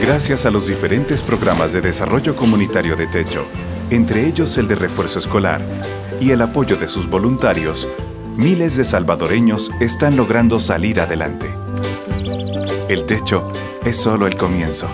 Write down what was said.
Gracias a los diferentes programas de desarrollo comunitario de Techo, entre ellos el de refuerzo escolar, y el apoyo de sus voluntarios, miles de salvadoreños están logrando salir adelante. El techo es solo el comienzo.